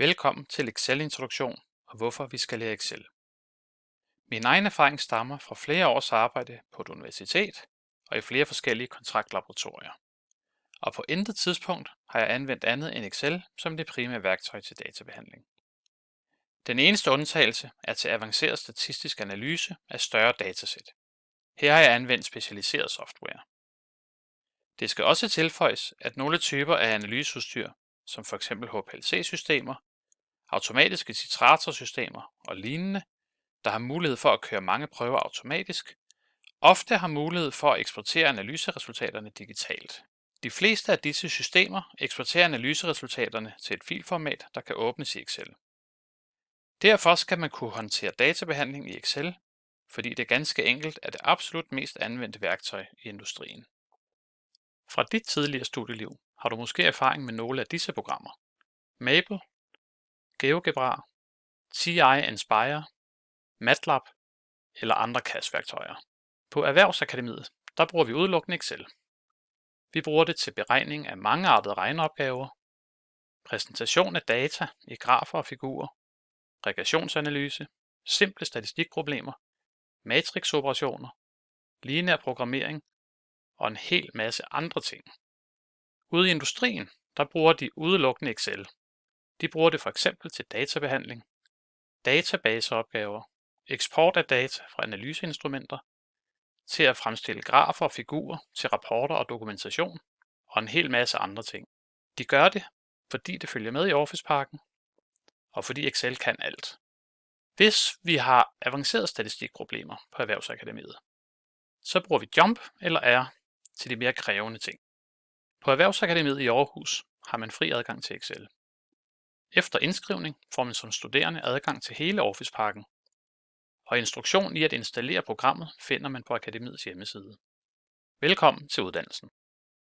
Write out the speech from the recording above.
Velkommen til Excel-introduktion og hvorfor vi skal lære Excel. Min egen erfaring stammer fra flere års arbejde på et universitet og i flere forskellige kontraktlaboratorier. Og på intet tidspunkt har jeg anvendt andet end Excel som det primære værktøj til databehandling. Den eneste undtagelse er til avanceret statistisk analyse af større datasæt. Her har jeg anvendt specialiseret software. Det skal også tilføjes, at nogle typer af analyseudstyr, som f.eks. HPLC-systemer, automatiske citratorsystemer og lignende, der har mulighed for at køre mange prøver automatisk, ofte har mulighed for at eksportere analyseresultaterne digitalt. De fleste af disse systemer eksporterer analyseresultaterne til et filformat, der kan åbnes i Excel. Derfor skal man kunne håndtere databehandling i Excel, fordi det ganske enkelt er det absolut mest anvendte værktøj i industrien. Fra dit tidligere studieliv har du måske erfaring med nogle af disse programmer. Maple, GeoGebra, TI Inspire, MATLAB eller andre CAS-værktøjer. På Erhvervsakademiet der bruger vi udelukkende Excel. Vi bruger det til beregning af mangeartede regneopgaver, præsentation af data i grafer og figurer, regressionsanalyse, simple statistikproblemer, matrixoperationer, lineær programmering og en hel masse andre ting. Ude i industrien, der bruger de udelukkende Excel. De bruger det for eksempel til databehandling, databaseopgaver, eksport af data fra analyseinstrumenter, til at fremstille grafer og figurer til rapporter og dokumentation, og en hel masse andre ting. De gør det, fordi det følger med i Office-pakken, og fordi Excel kan alt. Hvis vi har avancerede statistikproblemer på Erhvervsakademiet, så bruger vi Jump eller R til de mere krævende ting. På Erhvervsakademiet i Aarhus har man fri adgang til Excel. Efter indskrivning får man som studerende adgang til hele Office-pakken, og instruktion i at installere programmet finder man på Akademiets hjemmeside. Velkommen til uddannelsen.